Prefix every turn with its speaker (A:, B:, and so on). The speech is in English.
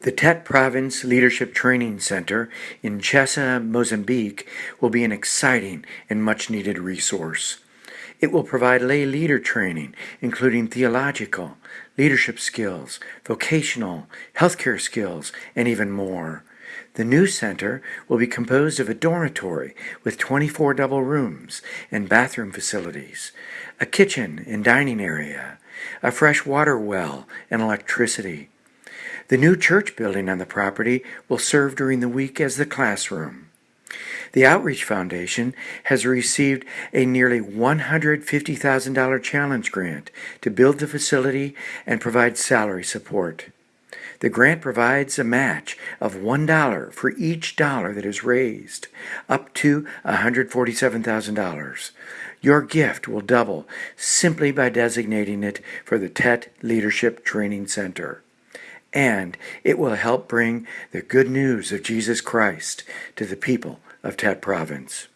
A: The Tete Province Leadership Training Center in Chessa, Mozambique will be an exciting and much needed resource. It will provide lay leader training, including theological, leadership skills, vocational, healthcare skills, and even more. The new center will be composed of a dormitory with 24 double rooms and bathroom facilities, a kitchen and dining area, a fresh water well, and electricity. The new church building on the property will serve during the week as the classroom. The Outreach Foundation has received a nearly $150,000 challenge grant to build the facility and provide salary support. The grant provides a match of $1 for each dollar that is raised, up to $147,000. Your gift will double simply by designating it for the Tete Leadership Training Center and it will help bring the good news of Jesus Christ to the people of Tete Province.